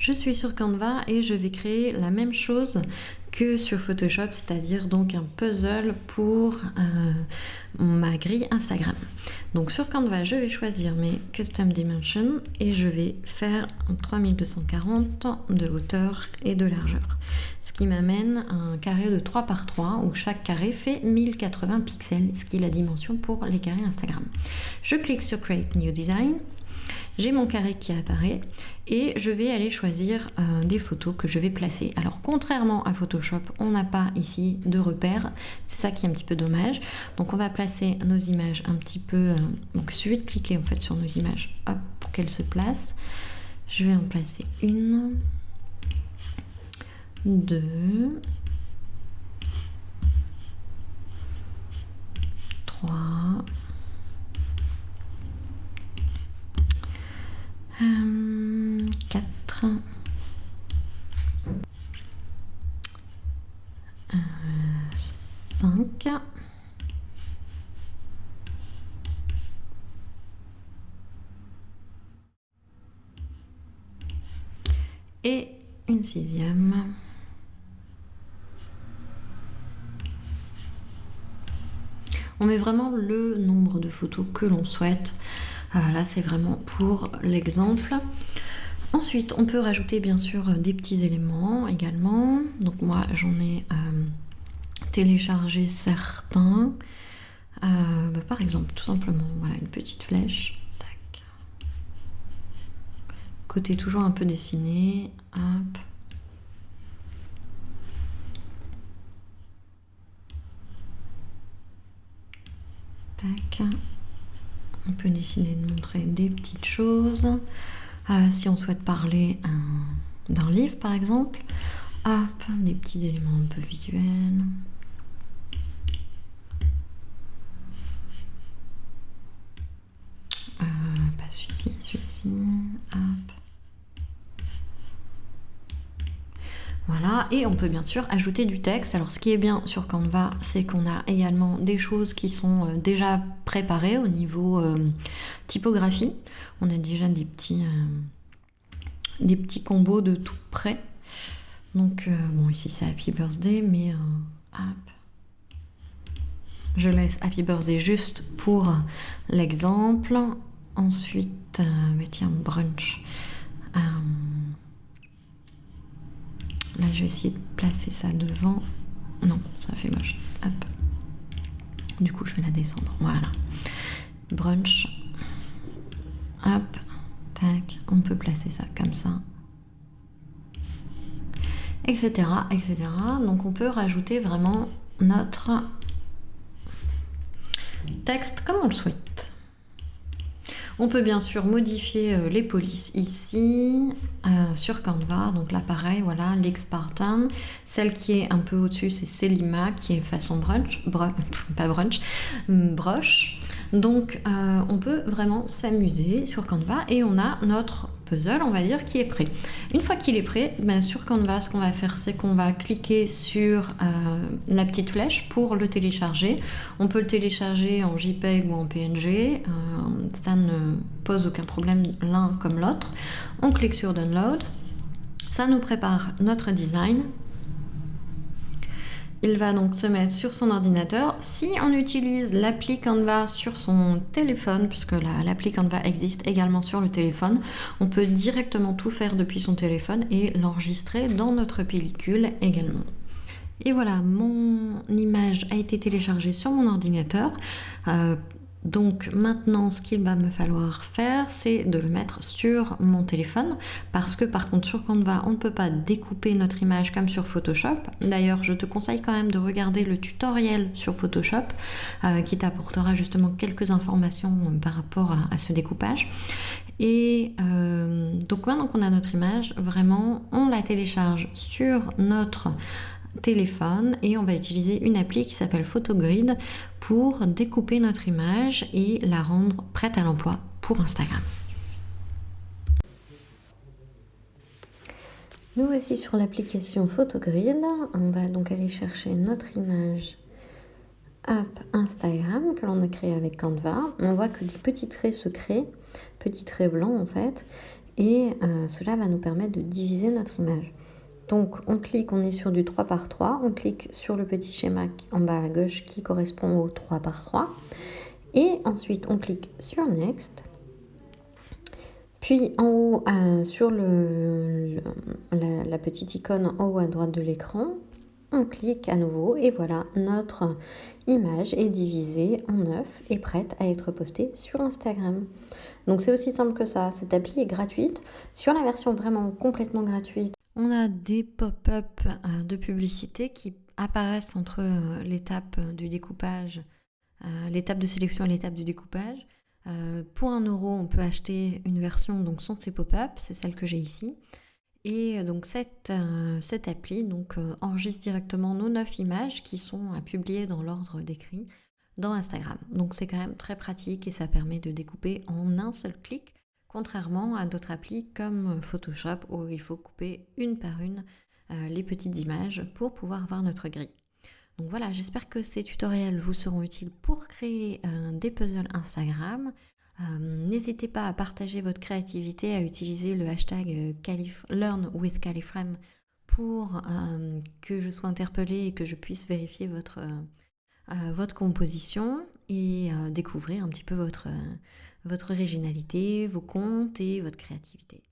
Je suis sur Canva et je vais créer la même chose que sur Photoshop, c'est-à-dire donc un puzzle pour euh, ma grille Instagram. Donc sur Canva, je vais choisir mes Custom Dimensions et je vais faire 3240 de hauteur et de largeur. Ce qui m'amène à un carré de 3 par 3 où chaque carré fait 1080 pixels, ce qui est la dimension pour les carrés Instagram. Je clique sur Create New Design j'ai mon carré qui apparaît et je vais aller choisir euh, des photos que je vais placer. Alors contrairement à Photoshop, on n'a pas ici de repères, c'est ça qui est un petit peu dommage. Donc on va placer nos images un petit peu... Euh, donc il suffit de cliquer en fait sur nos images hop, pour qu'elles se placent. Je vais en placer une, deux, trois. 5 et une sixième. On met vraiment le nombre de photos que l'on souhaite. Ah, là, c'est vraiment pour l'exemple. Ensuite, on peut rajouter bien sûr des petits éléments également. Donc moi, j'en ai euh, téléchargé certains. Euh, bah, par exemple, tout simplement, voilà, une petite flèche. Tac. Côté toujours un peu dessiné. Hop. Tac. On peut décider de montrer des petites choses. Euh, si on souhaite parler d'un livre par exemple, hop, des petits éléments un peu visuels. Voilà, et on peut bien sûr ajouter du texte. Alors ce qui est bien sur Canva, c'est qu'on a également des choses qui sont euh, déjà préparées au niveau euh, typographie. On a déjà des petits, euh, des petits combos de tout près. Donc bon ici c'est Happy Birthday, mais hop. Je laisse Happy Birthday juste pour l'exemple. Ensuite, mais tiens, brunch. Là, je vais essayer de placer ça devant. Non, ça fait moche. Du coup, je vais la descendre. Voilà. Brunch. Hop. Tac. On peut placer ça comme ça. Etc. Etc. Donc, on peut rajouter vraiment notre texte comme on le souhaite. On peut bien sûr modifier euh, les polices ici euh, sur Canva. Donc là pareil, voilà, l'Expartan. Celle qui est un peu au-dessus, c'est Selima qui est façon brunch, pas brunch, broche. Donc euh, on peut vraiment s'amuser sur Canva et on a notre puzzle, on va dire, qui est prêt. Une fois qu'il est prêt, ben, sur Canva, ce qu'on va faire, c'est qu'on va cliquer sur euh, la petite flèche pour le télécharger. On peut le télécharger en JPEG ou en PNG, euh, ça ne pose aucun problème l'un comme l'autre. On clique sur Download, ça nous prépare notre design il va donc se mettre sur son ordinateur. Si on utilise l'appli Canva sur son téléphone, puisque l'appli Canva existe également sur le téléphone, on peut directement tout faire depuis son téléphone et l'enregistrer dans notre pellicule également. Et voilà, mon image a été téléchargée sur mon ordinateur. Euh, donc maintenant, ce qu'il va me falloir faire, c'est de le mettre sur mon téléphone parce que par contre sur Canva, on ne peut pas découper notre image comme sur Photoshop. D'ailleurs, je te conseille quand même de regarder le tutoriel sur Photoshop euh, qui t'apportera justement quelques informations par rapport à, ce découpage. Et euh, donc maintenant qu'on a notre image, vraiment, on la télécharge sur notre téléphone et on va utiliser une appli qui s'appelle Photogrid pour découper notre image et la rendre prête à l'emploi pour Instagram. Nous voici sur l'application Photogrid. On va donc aller chercher notre image app Instagram que l'on a créé avec Canva. On voit que des petits traits se créent, petits traits blancs en fait. et cela va nous permettre de diviser notre image. Donc on clique, on est sur du 3 par 3, on clique sur le petit schéma en bas à gauche qui correspond au 3 par 3 et ensuite on clique sur Next. Puis en haut, euh, sur le, la, petite icône en haut à droite de l'écran, on clique à nouveau et voilà, notre image est divisée en 9 et prête à être postée sur Instagram. Donc c'est aussi simple que ça, cette appli est gratuite. Sur la version vraiment complètement gratuite, on a des pop-up euh, de publicité qui apparaissent entre euh, l'étape du découpage, euh, l'étape de sélection et l'étape du découpage. pour un euro, on peut acheter une version donc sans ces pop-up, c'est celle que j'ai ici. Et donc cette, cette appli donc, enregistre directement nos 9 images qui sont à publier dans l'ordre décrit dans Instagram. Donc c'est quand même très pratique et ça permet de découper en un seul clic contrairement à d'autres applis comme Photoshop où il faut couper une par une euh, les petites images pour pouvoir voir notre grille. Donc voilà, j'espère que ces tutoriels vous seront utiles pour créer euh, des puzzles Instagram. Euh, n'hésitez pas à partager votre créativité, à utiliser le hashtag Learn with pour que je sois interpellée et que je puisse vérifier votre, votre composition et découvrir un petit peu votre votre originalité, vos comptes et votre créativité.